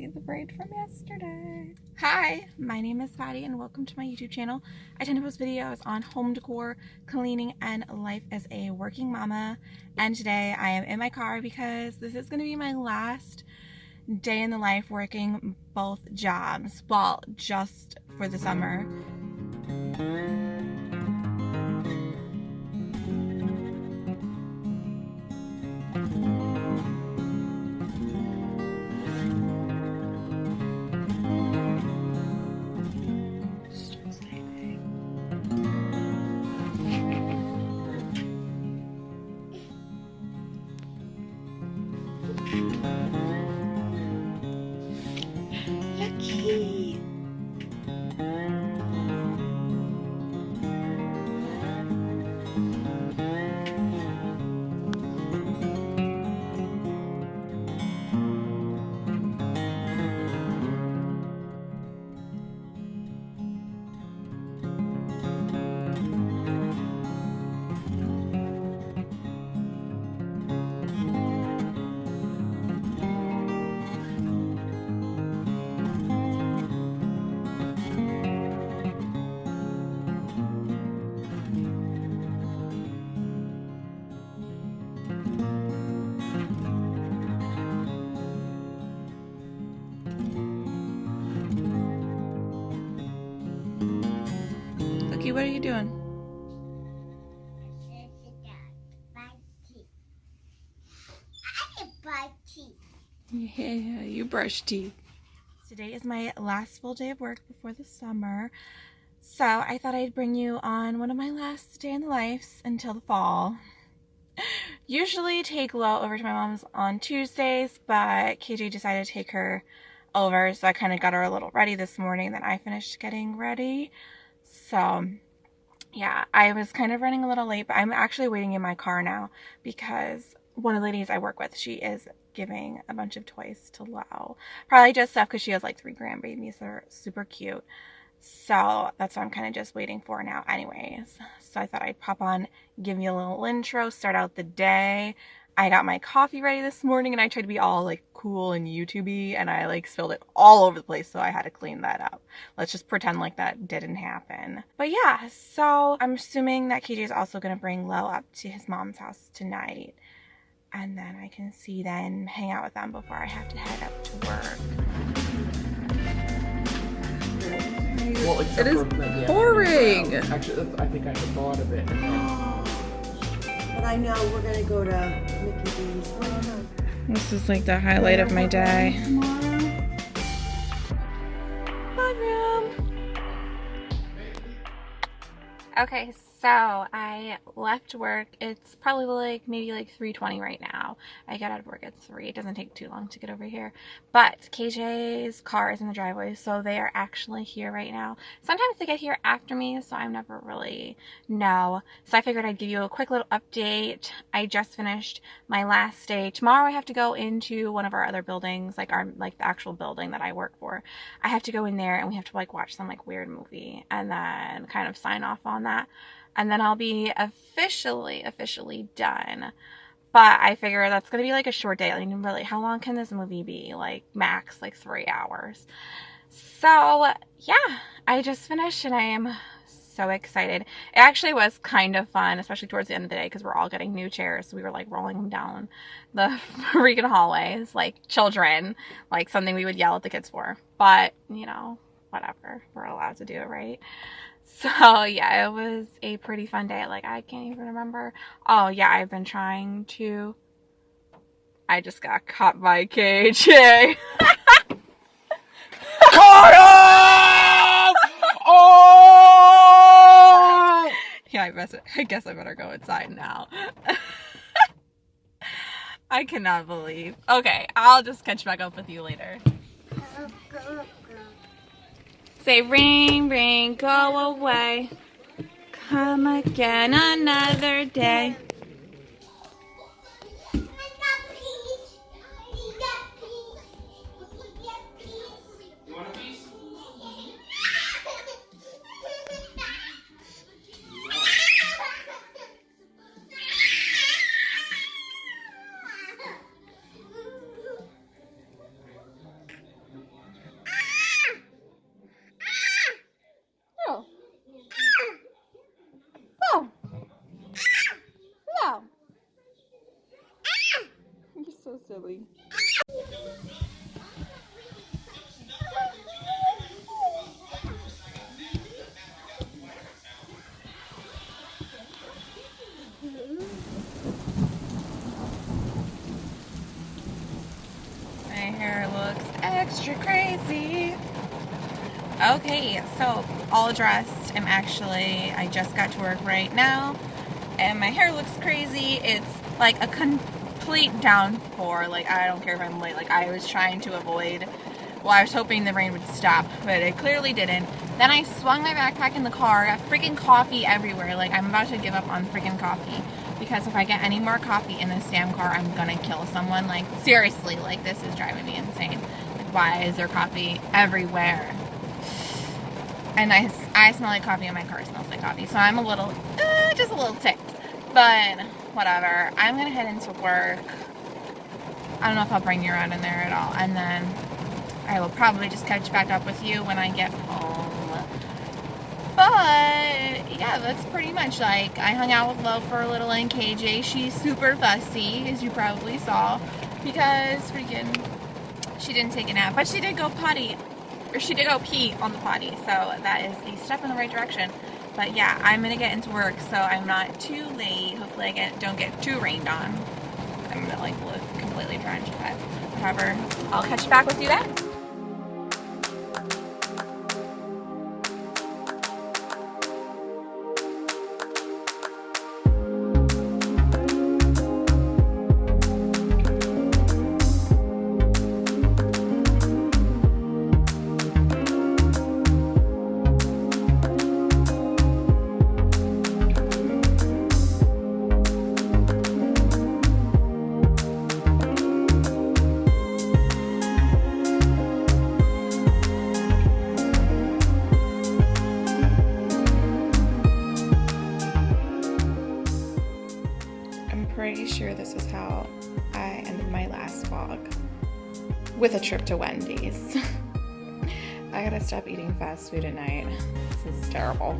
see the braid from yesterday. Hi, my name is Patty and welcome to my YouTube channel. I tend to post videos on home decor, cleaning, and life as a working mama. And today I am in my car because this is going to be my last day in the life working both jobs. Well, just for the summer. Lucky. Lucky, what are you doing? Yeah, you brush teeth. Today is my last full day of work before the summer. So I thought I'd bring you on one of my last day in the lives until the fall. Usually take Lo over to my mom's on Tuesdays, but KJ decided to take her over, so I kind of got her a little ready this morning. Then I finished getting ready. So yeah, I was kind of running a little late, but I'm actually waiting in my car now because one of the ladies I work with, she is giving a bunch of toys to Lo. Probably just stuff because she has like three grandbabies. They're super cute. So that's what I'm kind of just waiting for now anyways. So I thought I'd pop on, give you a little intro, start out the day. I got my coffee ready this morning and I tried to be all like cool and YouTubey and I like spilled it all over the place so I had to clean that up. Let's just pretend like that didn't happen. But yeah, so I'm assuming that KJ is also going to bring Lo up to his mom's house tonight. And then I can see then hang out with them before I have to head up to work. Well, It is for maybe pouring. Actually, I think I had thought of it. But I know we're gonna go to Mickey D's. This is like the highlight of my day. Bedroom. Okay, so I left work. It's probably like maybe like 3:20 right now. I got out of work at 3. It doesn't take too long to get over here. But KJ's car is in the driveway, so they are actually here right now. Sometimes they get here after me, so I never really know. So I figured I'd give you a quick little update. I just finished my last day. Tomorrow I have to go into one of our other buildings, like our like the actual building that I work for. I have to go in there and we have to like watch some like weird movie and then kind of sign off on that. And then I'll be officially, officially done. But I figure that's going to be like a short day. Mean, really, how long can this movie be? Like, max, like three hours. So, yeah, I just finished and I am so excited. It actually was kind of fun, especially towards the end of the day because we're all getting new chairs. So we were like rolling them down the freaking hallways like children, like something we would yell at the kids for. But, you know, whatever. We're allowed to do it, right? So, oh, yeah, it was a pretty fun day. Like, I can't even remember. Oh, yeah, I've been trying to. I just got caught by KJ. Caught him! Oh! Yeah, I guess I guess I better go inside now. I cannot believe. Okay, I'll just catch back up with you later. Say ring, ring, go away. Come again another day. Silly. My hair looks extra crazy. Okay, so all dressed. I'm actually, I just got to work right now and my hair looks crazy. It's like a complete downpour. Like, I don't care if I'm late. Like, I was trying to avoid, well, I was hoping the rain would stop, but it clearly didn't. Then I swung my backpack in the car, got freaking coffee everywhere. Like, I'm about to give up on freaking coffee because if I get any more coffee in this damn car, I'm gonna kill someone. Like, seriously, like, this is driving me insane. Like, why is there coffee everywhere? And I, I smell like coffee and my car smells like coffee. So I'm a little, uh, just a little ticked. But, whatever. I'm gonna head into work. I don't know if I'll bring you around in there at all. And then I will probably just catch back up with you when I get home. But yeah, that's pretty much like I hung out with Lo for a little in KJ. She's super fussy, as you probably saw, because freaking she didn't take a nap, but she did go potty, or she did go pee on the potty. So that is a step in the right direction. But yeah, I'm gonna get into work, so I'm not too late. Hopefully, I get don't get too rained on. I'm gonna like look completely drenched, but whatever. I'll catch you back with you then. Sure this is how I ended my last vlog with a trip to Wendy's. I gotta stop eating fast food at night. This is terrible.